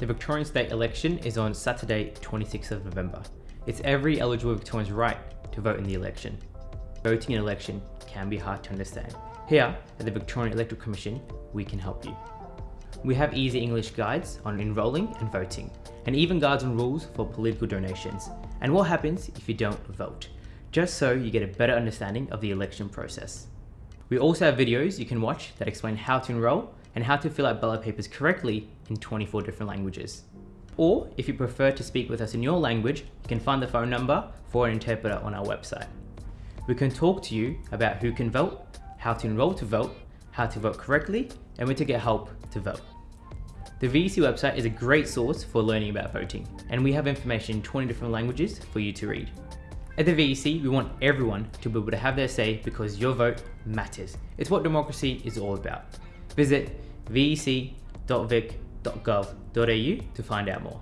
The Victorian state election is on Saturday 26th of November. It's every eligible Victorian's right to vote in the election. Voting in election can be hard to understand. Here at the Victorian Electoral Commission, we can help you. We have easy English guides on enrolling and voting, and even guides and rules for political donations, and what happens if you don't vote, just so you get a better understanding of the election process. We also have videos you can watch that explain how to enroll and how to fill out ballot papers correctly in 24 different languages. Or if you prefer to speak with us in your language, you can find the phone number for an interpreter on our website. We can talk to you about who can vote, how to enroll to vote, how to vote correctly, and where to get help to vote. The VEC website is a great source for learning about voting, and we have information in 20 different languages for you to read. At the VEC, we want everyone to be able to have their say because your vote matters. It's what democracy is all about. Visit vec.vic.gov.au to find out more.